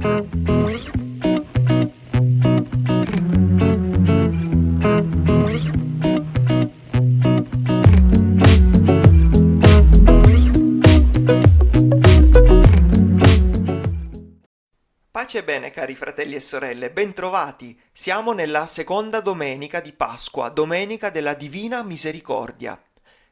Pace bene cari fratelli e sorelle, bentrovati! Siamo nella seconda domenica di Pasqua, domenica della Divina Misericordia.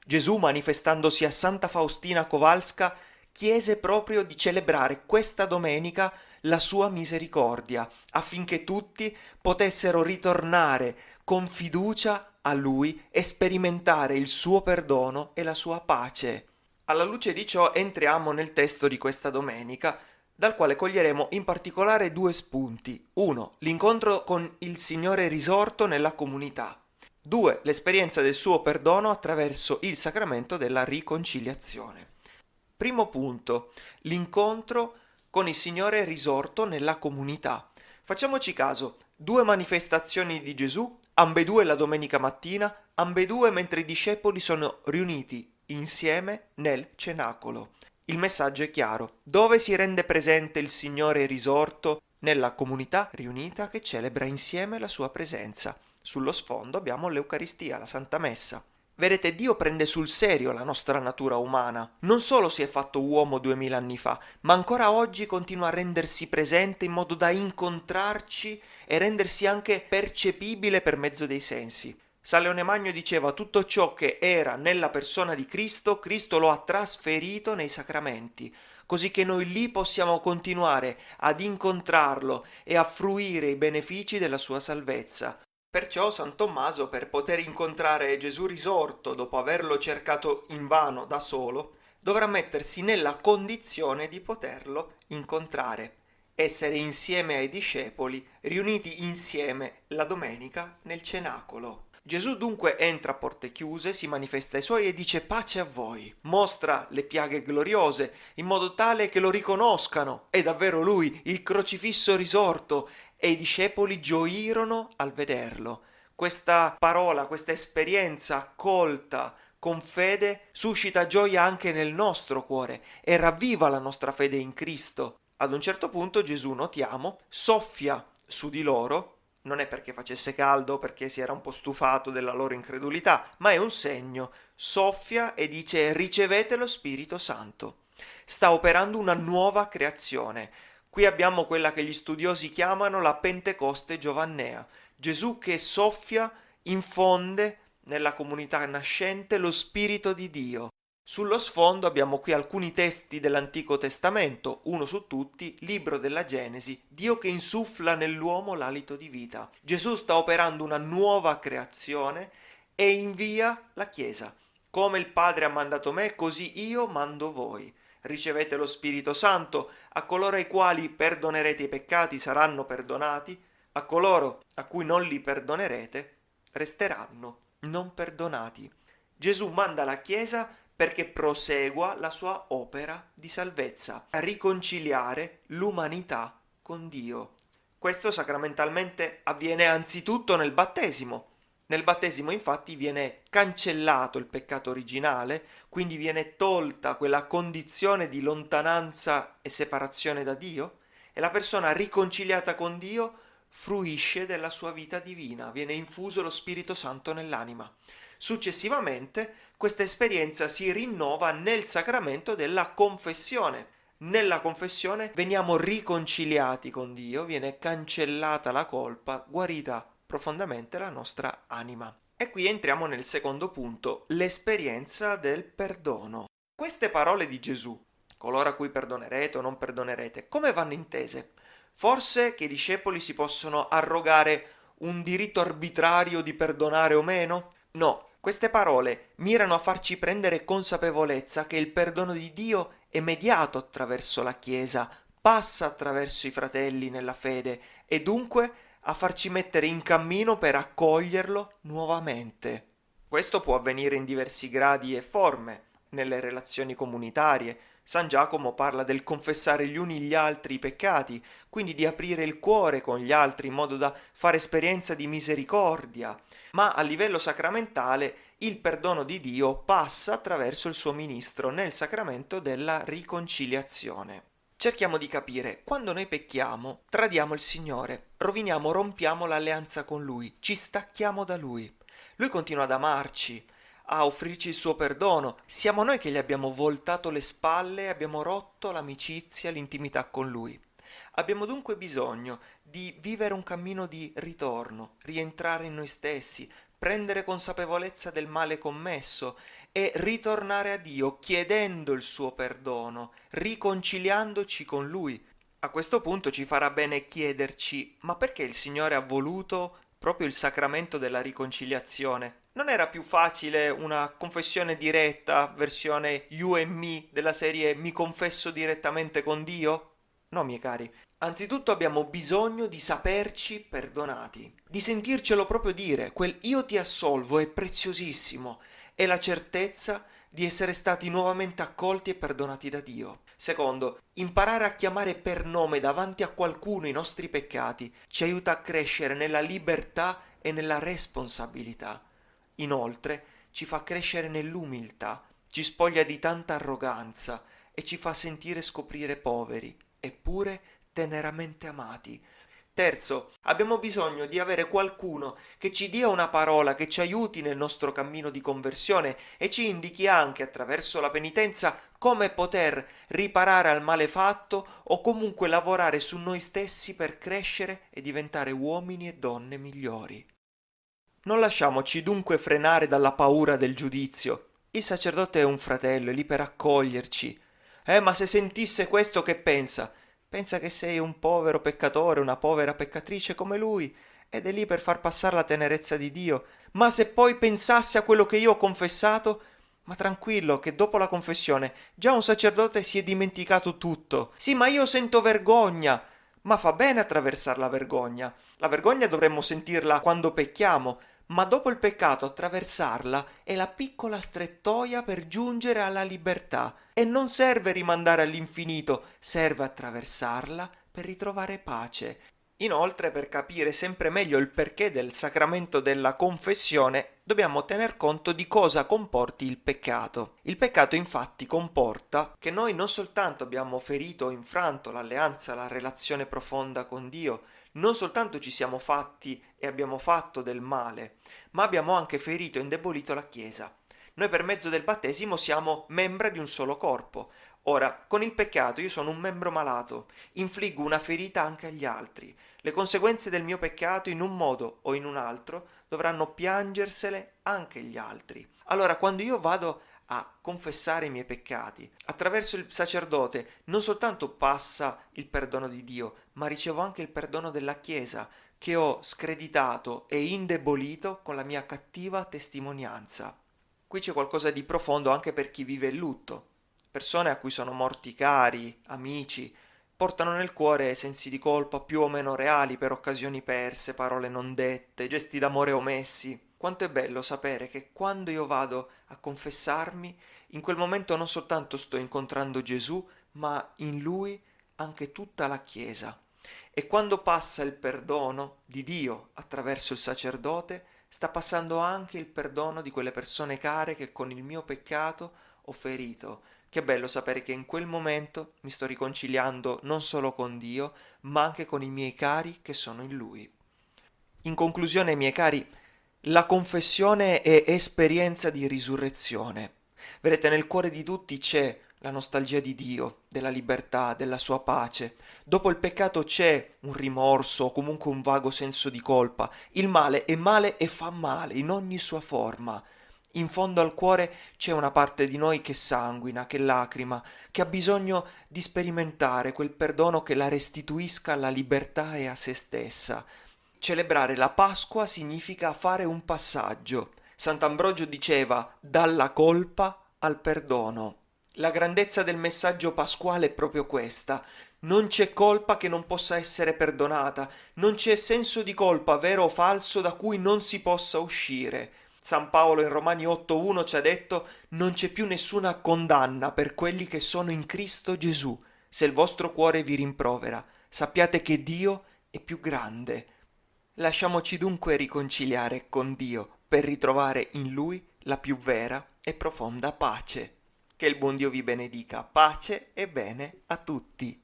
Gesù, manifestandosi a Santa Faustina Kowalska, chiese proprio di celebrare questa domenica la sua misericordia, affinché tutti potessero ritornare con fiducia a Lui e sperimentare il suo perdono e la sua pace. Alla luce di ciò entriamo nel testo di questa domenica, dal quale coglieremo in particolare due spunti. 1. L'incontro con il Signore risorto nella comunità. 2. L'esperienza del suo perdono attraverso il sacramento della riconciliazione. Primo punto. L'incontro con il Signore risorto nella comunità. Facciamoci caso, due manifestazioni di Gesù, ambedue la domenica mattina, ambedue mentre i discepoli sono riuniti insieme nel cenacolo. Il messaggio è chiaro. Dove si rende presente il Signore risorto? Nella comunità riunita che celebra insieme la sua presenza. Sullo sfondo abbiamo l'Eucaristia, la Santa Messa. Vedete, Dio prende sul serio la nostra natura umana. Non solo si è fatto uomo duemila anni fa, ma ancora oggi continua a rendersi presente in modo da incontrarci e rendersi anche percepibile per mezzo dei sensi. San Leone Magno diceva tutto ciò che era nella persona di Cristo, Cristo lo ha trasferito nei sacramenti, così che noi lì possiamo continuare ad incontrarlo e a fruire i benefici della sua salvezza. Perciò San Tommaso, per poter incontrare Gesù risorto dopo averlo cercato invano da solo, dovrà mettersi nella condizione di poterlo incontrare, essere insieme ai discepoli, riuniti insieme la domenica nel cenacolo. Gesù dunque entra a porte chiuse, si manifesta ai suoi e dice pace a voi, mostra le piaghe gloriose in modo tale che lo riconoscano, è davvero lui, il crocifisso risorto, e i discepoli gioirono al vederlo. Questa parola, questa esperienza accolta con fede suscita gioia anche nel nostro cuore e ravviva la nostra fede in Cristo. Ad un certo punto Gesù, notiamo, soffia su di loro non è perché facesse caldo, perché si era un po' stufato della loro incredulità, ma è un segno. Soffia e dice ricevete lo Spirito Santo. Sta operando una nuova creazione. Qui abbiamo quella che gli studiosi chiamano la Pentecoste giovannea. Gesù che soffia, infonde nella comunità nascente lo Spirito di Dio. Sullo sfondo abbiamo qui alcuni testi dell'Antico Testamento, uno su tutti, libro della Genesi, Dio che insuffla nell'uomo l'alito di vita. Gesù sta operando una nuova creazione e invia la Chiesa. Come il Padre ha mandato me, così io mando voi. Ricevete lo Spirito Santo, a coloro ai quali perdonerete i peccati saranno perdonati, a coloro a cui non li perdonerete resteranno non perdonati. Gesù manda la Chiesa perché prosegua la sua opera di salvezza, riconciliare l'umanità con Dio. Questo sacramentalmente avviene anzitutto nel battesimo. Nel battesimo infatti viene cancellato il peccato originale, quindi viene tolta quella condizione di lontananza e separazione da Dio e la persona riconciliata con Dio fruisce della sua vita divina, viene infuso lo Spirito Santo nell'anima. Successivamente questa esperienza si rinnova nel sacramento della confessione. Nella confessione veniamo riconciliati con Dio, viene cancellata la colpa, guarita profondamente la nostra anima. E qui entriamo nel secondo punto, l'esperienza del perdono. Queste parole di Gesù, coloro a cui perdonerete o non perdonerete, come vanno intese? Forse che i discepoli si possono arrogare un diritto arbitrario di perdonare o meno? No, queste parole mirano a farci prendere consapevolezza che il perdono di Dio è mediato attraverso la Chiesa, passa attraverso i fratelli nella fede e dunque a farci mettere in cammino per accoglierlo nuovamente. Questo può avvenire in diversi gradi e forme, nelle relazioni comunitarie. San Giacomo parla del confessare gli uni gli altri i peccati, quindi di aprire il cuore con gli altri in modo da fare esperienza di misericordia ma a livello sacramentale il perdono di Dio passa attraverso il suo ministro nel sacramento della riconciliazione. Cerchiamo di capire, quando noi pecchiamo, tradiamo il Signore, roviniamo, rompiamo l'alleanza con Lui, ci stacchiamo da Lui. Lui continua ad amarci, a offrirci il suo perdono. Siamo noi che gli abbiamo voltato le spalle abbiamo rotto l'amicizia, l'intimità con Lui. Abbiamo dunque bisogno di vivere un cammino di ritorno, rientrare in noi stessi, prendere consapevolezza del male commesso e ritornare a Dio chiedendo il suo perdono, riconciliandoci con Lui. A questo punto ci farà bene chiederci ma perché il Signore ha voluto proprio il sacramento della riconciliazione? Non era più facile una confessione diretta, versione you and me, della serie mi confesso direttamente con Dio? No, miei cari. Anzitutto abbiamo bisogno di saperci perdonati, di sentircelo proprio dire, quel io ti assolvo è preziosissimo, è la certezza di essere stati nuovamente accolti e perdonati da Dio. Secondo, imparare a chiamare per nome davanti a qualcuno i nostri peccati ci aiuta a crescere nella libertà e nella responsabilità. Inoltre, ci fa crescere nell'umiltà, ci spoglia di tanta arroganza e ci fa sentire scoprire poveri, eppure teneramente amati, Terzo, abbiamo bisogno di avere qualcuno che ci dia una parola che ci aiuti nel nostro cammino di conversione e ci indichi anche attraverso la penitenza come poter riparare al male fatto o comunque lavorare su noi stessi per crescere e diventare uomini e donne migliori. Non lasciamoci dunque frenare dalla paura del giudizio. Il sacerdote è un fratello, è lì per accoglierci. Eh, ma se sentisse questo che pensa? Pensa che sei un povero peccatore, una povera peccatrice come lui, ed è lì per far passare la tenerezza di Dio. Ma se poi pensasse a quello che io ho confessato, ma tranquillo, che dopo la confessione già un sacerdote si è dimenticato tutto. Sì, ma io sento vergogna. Ma fa bene attraversare la vergogna. La vergogna dovremmo sentirla quando pecchiamo, ma dopo il peccato attraversarla è la piccola strettoia per giungere alla libertà e non serve rimandare all'infinito, serve attraversarla per ritrovare pace. Inoltre, per capire sempre meglio il perché del sacramento della confessione, dobbiamo tener conto di cosa comporti il peccato. Il peccato infatti comporta che noi non soltanto abbiamo ferito o infranto l'alleanza, la relazione profonda con Dio, non soltanto ci siamo fatti e abbiamo fatto del male, ma abbiamo anche ferito e indebolito la Chiesa. Noi per mezzo del battesimo siamo membra di un solo corpo. Ora, con il peccato io sono un membro malato, infliggo una ferita anche agli altri. Le conseguenze del mio peccato in un modo o in un altro dovranno piangersele anche gli altri. Allora, quando io vado a confessare i miei peccati. Attraverso il sacerdote non soltanto passa il perdono di Dio, ma ricevo anche il perdono della Chiesa, che ho screditato e indebolito con la mia cattiva testimonianza. Qui c'è qualcosa di profondo anche per chi vive il lutto. Persone a cui sono morti cari, amici, portano nel cuore sensi di colpa più o meno reali per occasioni perse, parole non dette, gesti d'amore omessi. Quanto è bello sapere che quando io vado a confessarmi, in quel momento non soltanto sto incontrando Gesù, ma in lui anche tutta la Chiesa. E quando passa il perdono di Dio attraverso il sacerdote, sta passando anche il perdono di quelle persone care che con il mio peccato ho ferito. Che bello sapere che in quel momento mi sto riconciliando non solo con Dio, ma anche con i miei cari che sono in Lui. In conclusione, miei cari, la confessione è esperienza di risurrezione. Vedete, nel cuore di tutti c'è la nostalgia di Dio, della libertà, della sua pace. Dopo il peccato c'è un rimorso o comunque un vago senso di colpa. Il male è male e fa male in ogni sua forma. In fondo al cuore c'è una parte di noi che sanguina, che lacrima, che ha bisogno di sperimentare quel perdono che la restituisca alla libertà e a se stessa. Celebrare la Pasqua significa fare un passaggio. Sant'Ambrogio diceva dalla colpa al perdono. La grandezza del messaggio pasquale è proprio questa. Non c'è colpa che non possa essere perdonata, non c'è senso di colpa vero o falso da cui non si possa uscire. San Paolo in Romani 8.1 ci ha detto non c'è più nessuna condanna per quelli che sono in Cristo Gesù. Se il vostro cuore vi rimprovera, sappiate che Dio è più grande Lasciamoci dunque riconciliare con Dio per ritrovare in Lui la più vera e profonda pace. Che il buon Dio vi benedica, pace e bene a tutti.